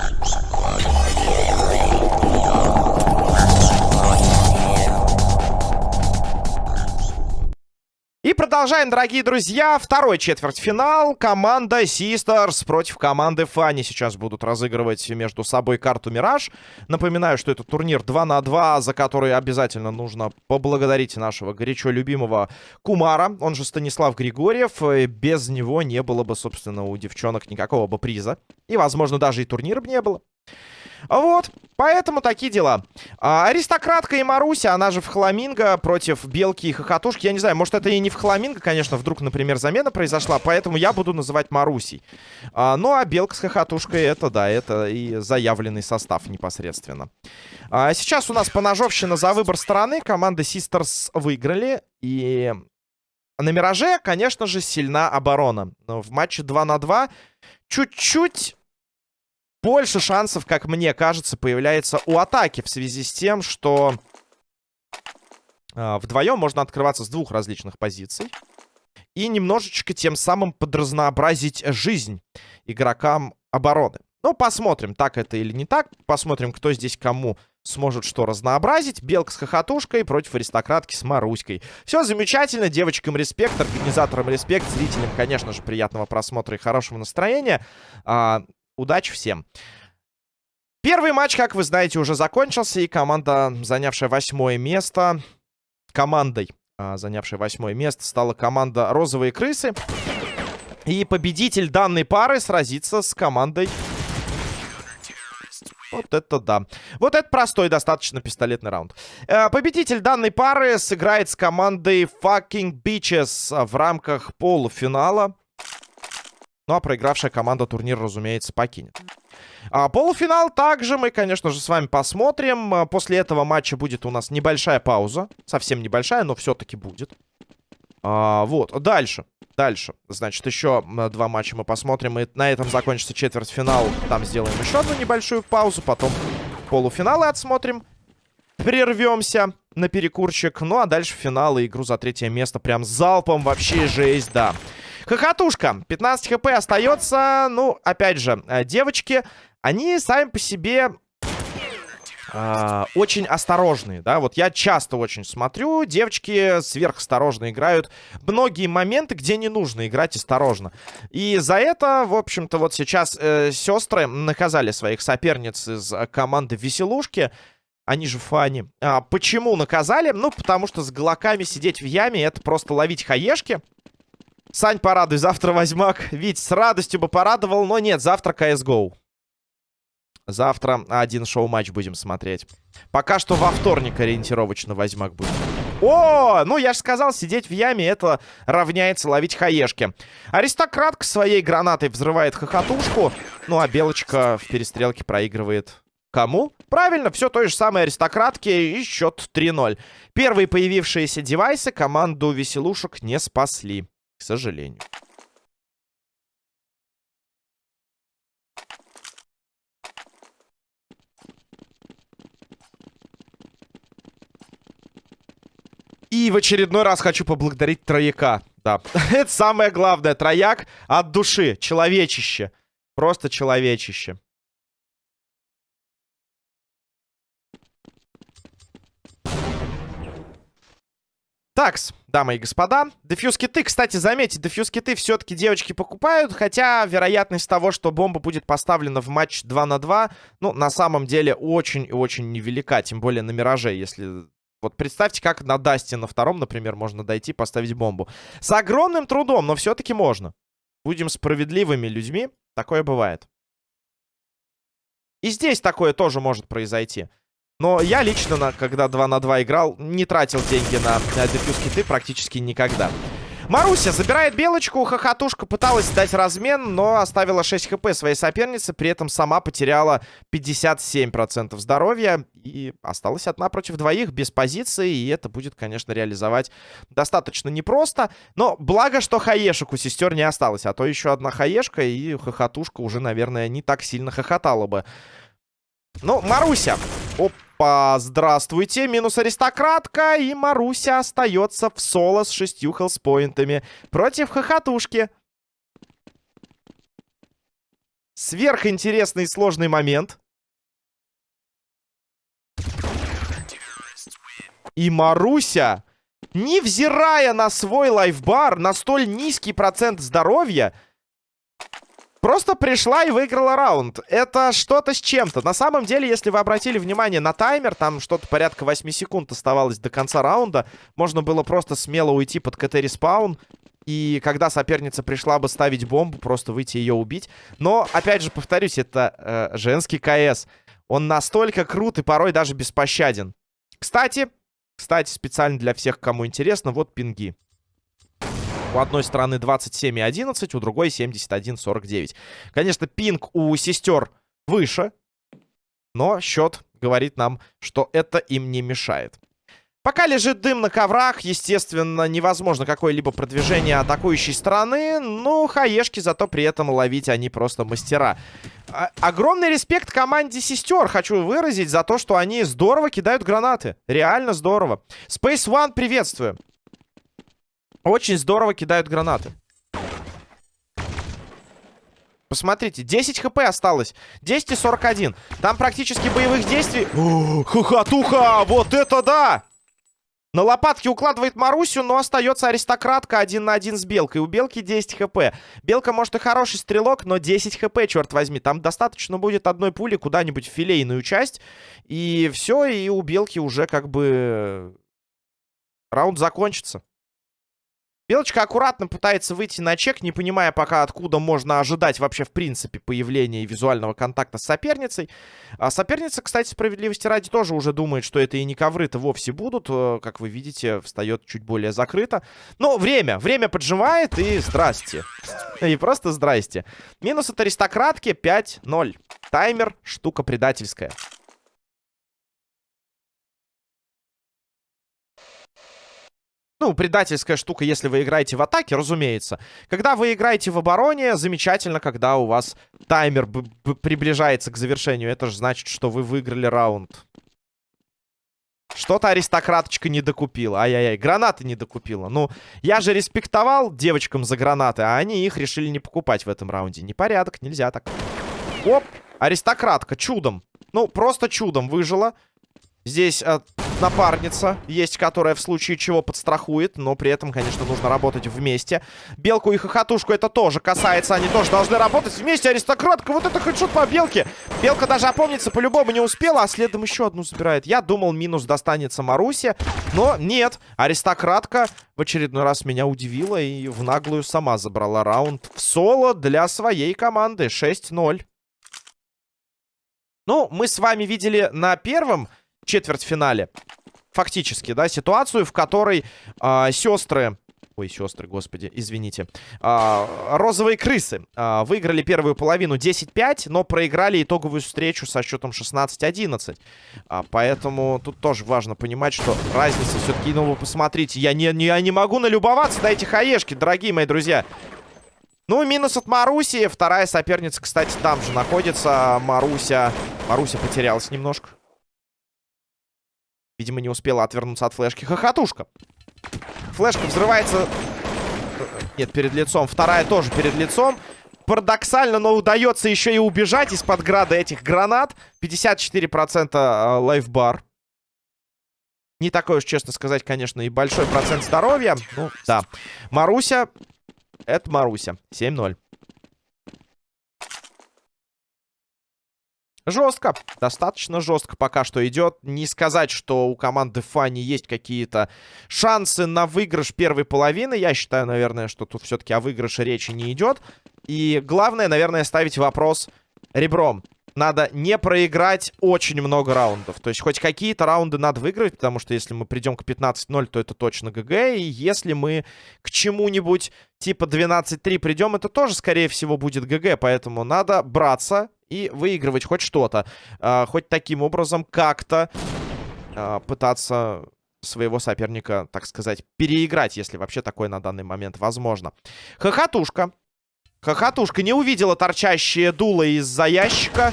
Thank you. Продолжаем, дорогие друзья. Второй четвертьфинал. Команда Sisters против команды Фанни сейчас будут разыгрывать между собой карту Мираж. Напоминаю, что это турнир 2 на 2, за который обязательно нужно поблагодарить нашего горячо любимого Кумара, он же Станислав Григорьев. Без него не было бы, собственно, у девчонок никакого бы приза. И, возможно, даже и турнира бы не было. Вот, поэтому такие дела. А, аристократка и Маруся, она же в Хламинго против Белки и Хохотушки. Я не знаю, может это и не в Хламинго, конечно, вдруг, например, замена произошла, поэтому я буду называть Марусей. А, ну, а Белка с Хохотушкой, это, да, это и заявленный состав непосредственно. А, сейчас у нас поножовщина за выбор стороны. Команда Sisters выиграли, и... На Мираже, конечно же, сильна оборона. Но в матче 2 на 2 чуть-чуть больше шансов, как мне кажется, появляется у атаки в связи с тем, что э, вдвоем можно открываться с двух различных позиций. И немножечко тем самым подразнообразить жизнь игрокам обороны. Ну, посмотрим, так это или не так. Посмотрим, кто здесь кому сможет что разнообразить. Белка с хохотушкой против аристократки с Маруськой. Все замечательно. Девочкам респект, организаторам респект, зрителям, конечно же, приятного просмотра и хорошего настроения. А, Удачи всем. Первый матч, как вы знаете, уже закончился. И команда, занявшая восьмое место... Командой, а, занявшей восьмое место, стала команда «Розовые крысы». И победитель данной пары сразится с командой... Вот это да. Вот это простой достаточно пистолетный раунд. Э, победитель данной пары сыграет с командой Fucking Bitches в рамках полуфинала. Ну, а проигравшая команда турнир, разумеется, покинет. А, полуфинал также мы, конечно же, с вами посмотрим. А, после этого матча будет у нас небольшая пауза. Совсем небольшая, но все-таки будет. А, вот, дальше. Дальше. Значит, еще два матча мы посмотрим. И на этом закончится четвертьфинал. Там сделаем еще одну небольшую паузу. Потом полуфиналы отсмотрим. Прервемся на перекурчик. Ну, а дальше финал и игру за третье место. Прям залпом. Вообще жесть, да. Хохотушка. 15 хп остается. Ну, опять же, э, девочки, они сами по себе... Э, очень осторожные, да, вот я часто очень смотрю, девочки сверхосторожно играют многие моменты, где не нужно играть осторожно. И за это, в общем-то, вот сейчас э, сестры наказали своих соперниц из команды Веселушки, они же фани. А, почему наказали? Ну, потому что с глоками сидеть в яме это просто ловить хаешки. Сань, порадуй, завтра возьмак. Вить, с радостью бы порадовал, но нет, завтра CSGO. Завтра один шоу-матч будем смотреть. Пока что во вторник ориентировочно возьмак будет. О, ну я же сказал, сидеть в яме это равняется ловить хаешки. Аристократка своей гранатой взрывает хохотушку. Ну а Белочка в перестрелке проигрывает Кому? Правильно, все той же самой аристократке и счет 3-0. Первые появившиеся девайсы команду веселушек не спасли к сожалению. И в очередной раз хочу поблагодарить Трояка. Да, это самое главное. Трояк от души. Человечище. Просто человечище. Такс, дамы и господа. Дефьюз киты, кстати, заметьте, дефьюз киты все-таки девочки покупают, хотя вероятность того, что бомба будет поставлена в матч 2 на 2, ну, на самом деле очень и очень невелика, тем более на Мираже, если... Вот представьте, как на Дасте на втором, например, можно дойти, поставить бомбу. С огромным трудом, но все-таки можно. Будем справедливыми людьми, такое бывает. И здесь такое тоже может произойти. Но я лично, на, когда 2 на 2 играл, не тратил деньги на, на дефьюз киты практически никогда. Маруся забирает белочку. Хохотушка пыталась дать размен, но оставила 6 хп своей сопернице. При этом сама потеряла 57% здоровья. И осталась одна против двоих без позиции. И это будет, конечно, реализовать достаточно непросто. Но благо, что хаешек у сестер не осталось. А то еще одна хаешка, и хохотушка уже, наверное, не так сильно хохотала бы. Ну, Маруся. Опа, здравствуйте. Минус аристократка. И Маруся остается в соло с шестью хелспоинтами против хохотушки. Сверхинтересный и сложный момент. И Маруся, невзирая на свой лайфбар, на столь низкий процент здоровья, просто пришла и выиграла раунд. Это что-то с чем-то. На самом деле, если вы обратили внимание на таймер, там что-то порядка 8 секунд оставалось до конца раунда. Можно было просто смело уйти под КТ-респаун. И когда соперница пришла бы ставить бомбу, просто выйти ее убить. Но, опять же, повторюсь, это э, женский КС. Он настолько крут и порой даже беспощаден. Кстати, кстати, специально для всех, кому интересно, вот пинги. У одной стороны 27,11, у другой 71,49. Конечно, пинг у сестер выше, но счет говорит нам, что это им не мешает. Пока лежит дым на коврах, естественно, невозможно какое-либо продвижение атакующей стороны. Ну, хаешки зато при этом ловить они просто мастера. А огромный респект команде сестер хочу выразить за то, что они здорово кидают гранаты. Реально здорово. Space One приветствую. Очень здорово кидают гранаты. Посмотрите, 10 хп осталось. 10 и 41. Там практически боевых действий. Хохотуха! Вот это да! На лопатке укладывает Марусю, но остается аристократка один на один с Белкой. У Белки 10 хп. Белка, может, и хороший стрелок, но 10 хп, черт возьми. Там достаточно будет одной пули куда-нибудь в филейную часть. И все, и у Белки уже как бы раунд закончится. Белочка аккуратно пытается выйти на чек, не понимая пока, откуда можно ожидать вообще, в принципе, появления визуального контакта с соперницей. А соперница, кстати, справедливости ради, тоже уже думает, что это и не ковры-то вовсе будут. Э, как вы видите, встает чуть более закрыто. Но время, время поджимает, и здрасте. И просто здрасте. Минус от аристократки 5-0. Таймер, штука предательская. Ну, предательская штука, если вы играете в атаке, разумеется. Когда вы играете в обороне, замечательно, когда у вас таймер приближается к завершению. Это же значит, что вы выиграли раунд. Что-то аристократочка не докупила. Ай-яй-яй, гранаты не докупила. Ну, я же респектовал девочкам за гранаты, а они их решили не покупать в этом раунде. Непорядок, нельзя так. Оп, аристократка, чудом. Ну, просто чудом выжила. Здесь э, напарница есть, которая в случае чего подстрахует. Но при этом, конечно, нужно работать вместе. Белку и хохотушку это тоже касается. Они тоже должны работать вместе. Аристократка, вот это хедшот по белке. Белка даже опомниться по-любому не успела, а следом еще одну забирает. Я думал, минус достанется Марусе. Но нет. Аристократка в очередной раз меня удивила и в наглую сама забрала раунд в соло для своей команды. 6-0. Ну, мы с вами видели на первом четвертьфинале. Фактически, да, ситуацию, в которой э, сестры... Ой, сестры, господи, извините. Э, розовые крысы э, выиграли первую половину 10-5, но проиграли итоговую встречу со счетом 16-11. Э, поэтому тут тоже важно понимать, что разница все-таки... Ну, вы посмотрите, я не, не, я не могу налюбоваться на эти хаешки, дорогие мои друзья. Ну, минус от Маруси. Вторая соперница, кстати, там же находится. Маруся... Маруся потерялась немножко. Видимо, не успела отвернуться от флешки. Хохотушка. Флешка взрывается... Нет, перед лицом. Вторая тоже перед лицом. Парадоксально, но удается еще и убежать из-под града этих гранат. 54% э, лайфбар. Не такой уж, честно сказать, конечно, и большой процент здоровья. Ну, да. Маруся. Это Маруся. 7-0. Жестко, достаточно жестко пока что идет. Не сказать, что у команды Фани есть какие-то шансы на выигрыш первой половины. Я считаю, наверное, что тут все-таки о выигрыше речи не идет. И главное, наверное, ставить вопрос ребром. Надо не проиграть очень много раундов. То есть хоть какие-то раунды надо выиграть, потому что если мы придем к 15-0, то это точно ГГ. И если мы к чему-нибудь типа 12-3 придем, это тоже, скорее всего, будет ГГ. Поэтому надо браться и выигрывать хоть что-то. Э, хоть таким образом как-то э, пытаться своего соперника, так сказать, переиграть, если вообще такое на данный момент возможно. Хохотушка. Хохотушка не увидела торчащие дуло из-за ящика.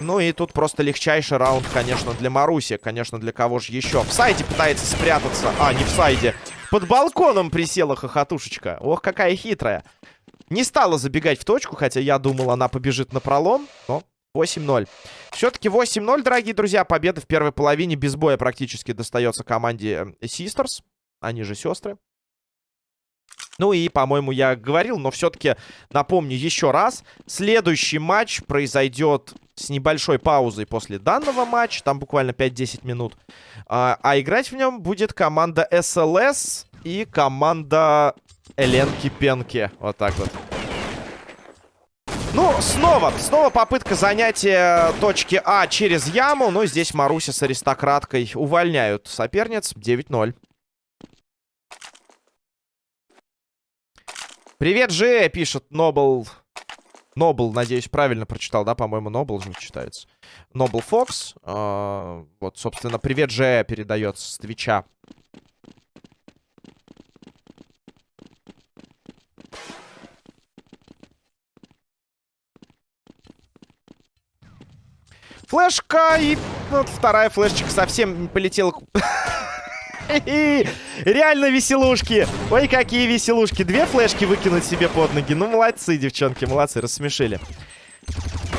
Ну и тут просто легчайший раунд, конечно, для Маруси. Конечно, для кого же еще? В сайде пытается спрятаться. А, не в сайде. Под балконом присела хохотушечка. Ох, какая хитрая. Не стала забегать в точку, хотя я думал, она побежит на пролом, но 8-0. Все-таки 8-0, дорогие друзья. Победа в первой половине без боя практически достается команде Sisters. Они же сестры. Ну и, по-моему, я говорил, но все-таки напомню еще раз. Следующий матч произойдет с небольшой паузой после данного матча. Там буквально 5-10 минут. А, а играть в нем будет команда SLS и команда Эленки Пенки. Вот так вот. Ну, снова, снова попытка занятия точки А через яму. Но здесь Маруся с аристократкой увольняют соперниц. 9-0. Привет, Же, пишет Нобл. Нобл, надеюсь, правильно прочитал, да? По-моему, Нобл же читается. Нобл Фокс. Э, вот, собственно, привет, Же передается с Твича. Флешка и вот вторая флешечка совсем полетела. Реально веселушки. Ой, какие веселушки. Две флешки выкинуть себе под ноги. Ну, молодцы, девчонки, молодцы, рассмешили.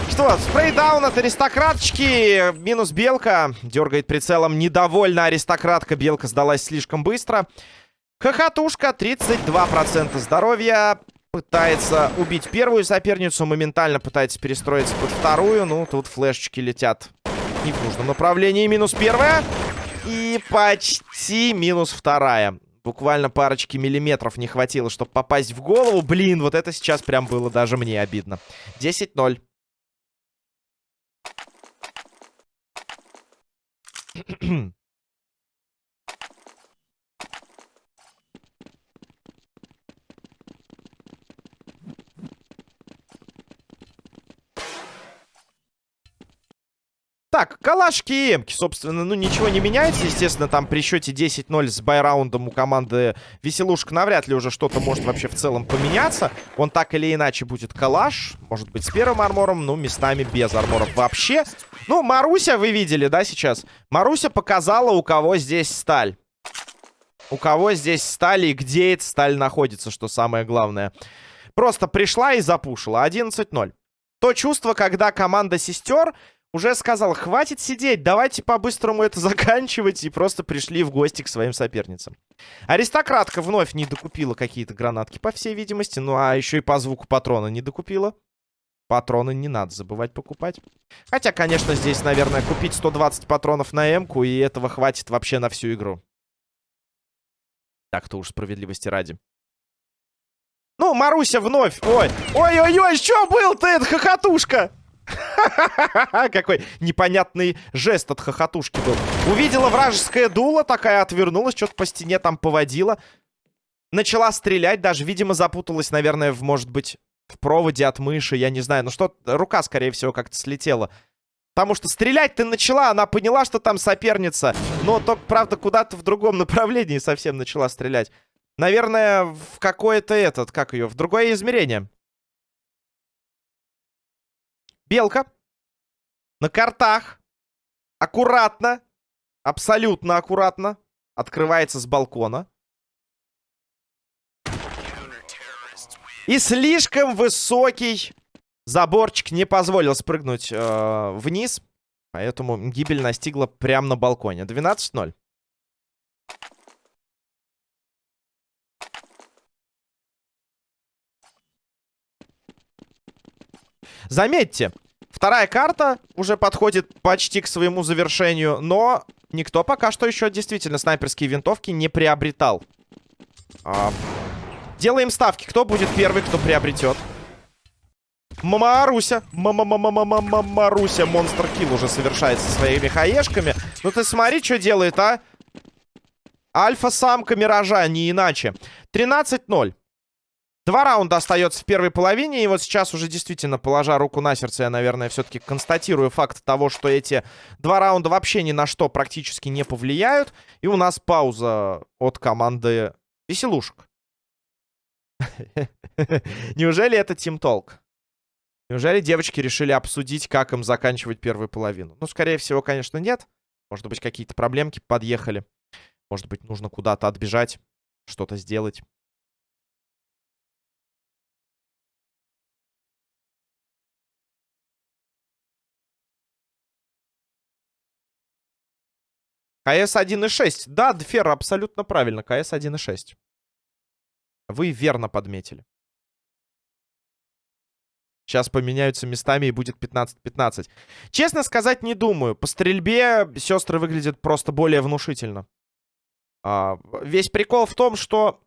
Что, спрейдаун от аристократочки. Минус белка. Дергает прицелом. Недовольна аристократка. Белка сдалась слишком быстро. Хохотушка. 32% здоровья. Пытается убить первую соперницу. Моментально пытается перестроиться под вторую. Ну, тут флешечки летят не в нужном направлении. Минус первая. И почти минус вторая. Буквально парочки миллиметров не хватило, чтобы попасть в голову. Блин, вот это сейчас прям было даже мне обидно. 10-0. Так, калашки и эмки, собственно, ну ничего не меняется. Естественно, там при счете 10-0 с байраундом у команды Веселушка навряд ли уже что-то может вообще в целом поменяться. Он так или иначе будет калаш. Может быть, с первым армором, ну, местами без арморов вообще. Ну, Маруся вы видели, да, сейчас? Маруся показала, у кого здесь сталь. У кого здесь сталь и где эта сталь находится, что самое главное. Просто пришла и запушила. 11-0. То чувство, когда команда сестер уже сказал, хватит сидеть, давайте по-быстрому это заканчивать. И просто пришли в гости к своим соперницам. Аристократка вновь не докупила какие-то гранатки, по всей видимости. Ну, а еще и по звуку патрона не докупила. Патроны не надо забывать покупать. Хотя, конечно, здесь, наверное, купить 120 патронов на М-ку, и этого хватит вообще на всю игру. Так-то уж справедливости ради. Ну, Маруся вновь. Ой, ой-ой-ой, что был-то это хохотушка? Какой непонятный жест от хохотушки был. Увидела вражеское дуло, такая отвернулась, что-то по стене там поводила. Начала стрелять, даже, видимо, запуталась, наверное, в, может быть, в проводе от мыши, я не знаю. Ну что, рука, скорее всего, как-то слетела. Потому что стрелять ты начала, она поняла, что там соперница. Но только, правда, куда-то в другом направлении совсем начала стрелять. Наверное, в какое-то этот, как ее, в другое измерение. Белка. На картах. Аккуратно. Абсолютно аккуратно. Открывается с балкона. И слишком высокий заборчик не позволил спрыгнуть э, вниз. Поэтому гибель настигла прямо на балконе. 12-0. Заметьте, вторая карта уже подходит почти к своему завершению, но никто пока что еще действительно снайперские винтовки не приобретал. А, делаем ставки. Кто будет первый, кто приобретет? Маруся. Маруся. Монстр килл уже совершает со своими хаешками. Ну ты смотри, что делает, а? Альфа-самка Миража, не иначе. 13-0. Два раунда остается в первой половине. И вот сейчас уже действительно, положа руку на сердце, я, наверное, все-таки констатирую факт того, что эти два раунда вообще ни на что практически не повлияют. И у нас пауза от команды веселушек. Неужели это Team Talk? Неужели девочки решили обсудить, как им заканчивать первую половину? Ну, скорее всего, конечно, нет. Может быть, какие-то проблемки подъехали. Может быть, нужно куда-то отбежать, что-то сделать. КС 1.6. Да, Дфер, абсолютно правильно. КС 1.6. Вы верно подметили. Сейчас поменяются местами и будет 15-15. Честно сказать, не думаю. По стрельбе сестры выглядят просто более внушительно. А, весь прикол в том, что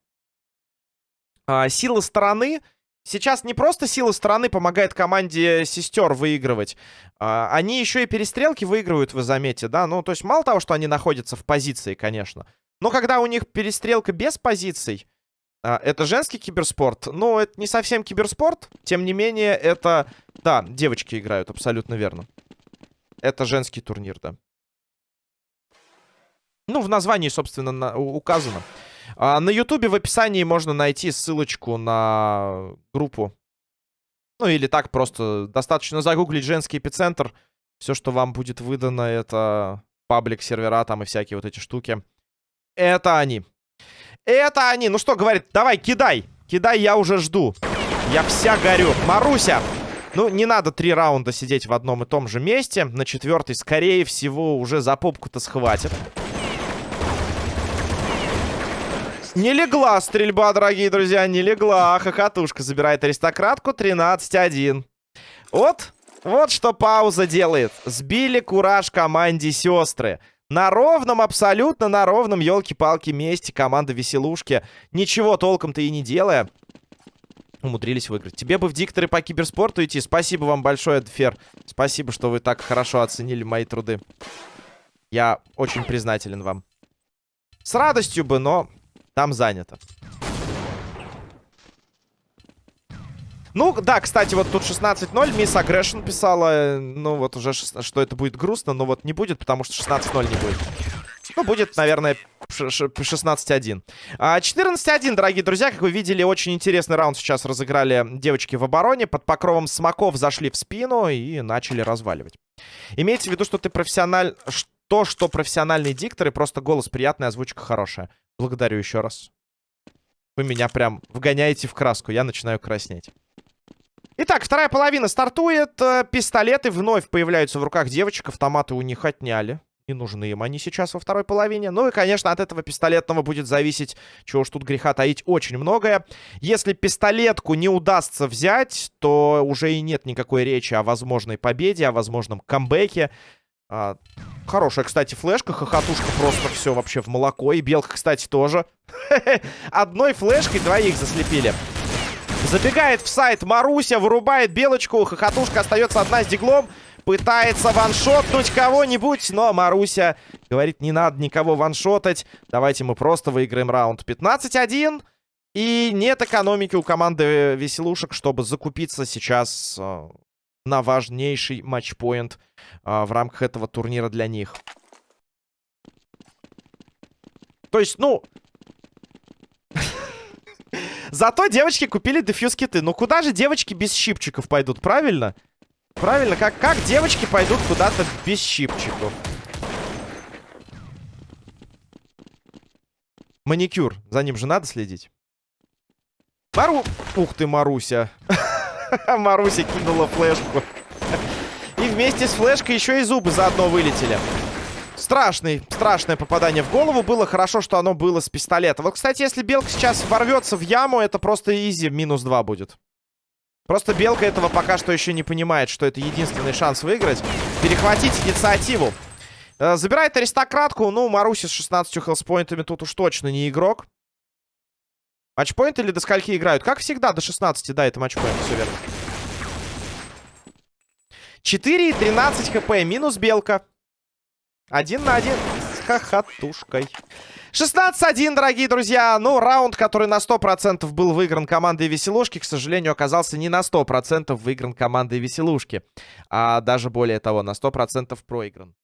а, сила стороны... Сейчас не просто сила стороны помогает команде сестер выигрывать. А, они еще и перестрелки выигрывают, вы заметите, да? Ну, то есть мало того, что они находятся в позиции, конечно. Но когда у них перестрелка без позиций, а, это женский киберспорт. Но это не совсем киберспорт. Тем не менее, это... Да, девочки играют, абсолютно верно. Это женский турнир, да. Ну, в названии, собственно, на, указано. А, на ютубе в описании можно найти ссылочку на группу. Ну, или так просто достаточно загуглить женский эпицентр. Все, что вам будет выдано, это паблик сервера там и всякие вот эти штуки. Это они. Это они. Ну что, говорит, давай, кидай. Кидай, я уже жду. Я вся горю. Маруся. Ну, не надо три раунда сидеть в одном и том же месте. На четвертый, скорее всего, уже за попку-то схватит. Не легла стрельба, дорогие друзья, не легла. Хохотушка забирает аристократку 13-1. Вот, вот что пауза делает. Сбили кураж команде сестры. На ровном, абсолютно на ровном, елки-палки, месте команда Веселушки, ничего толком-то и не делая, умудрились выиграть. Тебе бы в дикторы по киберспорту идти. Спасибо вам большое, Эдфер. Спасибо, что вы так хорошо оценили мои труды. Я очень признателен вам. С радостью бы, но там занято. Ну, да, кстати, вот тут 16-0. Мисс Агрессион писала, ну, вот уже, что это будет грустно, но вот не будет, потому что 16-0 не будет. Ну, будет, наверное, 16-1. 14-1, а, дорогие друзья. Как вы видели, очень интересный раунд сейчас разыграли девочки в обороне. Под покровом смоков зашли в спину и начали разваливать. Имейте в виду, что ты профессиональ... То, что профессиональные дикторы, просто голос приятный, озвучка хорошая. Благодарю еще раз. Вы меня прям вгоняете в краску. Я начинаю краснеть. Итак, вторая половина стартует. Э, пистолеты вновь появляются в руках девочек. Автоматы у них отняли. Не нужны им они сейчас во второй половине. Ну и, конечно, от этого пистолетного будет зависеть, чего уж тут греха таить, очень многое. Если пистолетку не удастся взять, то уже и нет никакой речи о возможной победе, о возможном камбэке. А, хорошая, кстати, флешка. Хохотушка просто все вообще в молоко. И белка, кстати, тоже. Одной флешкой двоих заслепили. Забегает в сайт Маруся, вырубает белочку. Хохотушка остается одна с диглом. Пытается ваншотнуть кого-нибудь, но Маруся говорит, не надо никого ваншотать. Давайте мы просто выиграем раунд 15-1. И нет экономики у команды Веселушек, чтобы закупиться сейчас э, на важнейший матчпоинт э, в рамках этого турнира для них. То есть, ну, Зато девочки купили дефьюз-киты. Ну куда же девочки без щипчиков пойдут, правильно? Правильно, как, как девочки пойдут куда-то без щипчиков? Маникюр. За ним же надо следить. Мару... Ух ты, Маруся. Маруся кинула флешку. И вместе с флешкой еще и зубы заодно вылетели. Страшный, страшное попадание в голову. Было хорошо, что оно было с пистолета. Вот, кстати, если Белка сейчас ворвется в яму, это просто изи, минус 2 будет. Просто Белка этого пока что еще не понимает, что это единственный шанс выиграть. Перехватить инициативу. Э, забирает аристократку. Ну, Маруси с 16 хелспоинтами тут уж точно не игрок. Матчпоинт или до скольки играют? Как всегда, до 16, да, это матчпоинт, все верно. 4 и 13 хп, минус Белка. Один на один с хохотушкой. 16-1, дорогие друзья. Ну, раунд, который на 100% был выигран командой Веселушки, к сожалению, оказался не на 100% выигран командой Веселушки. А даже более того, на 100% проигран.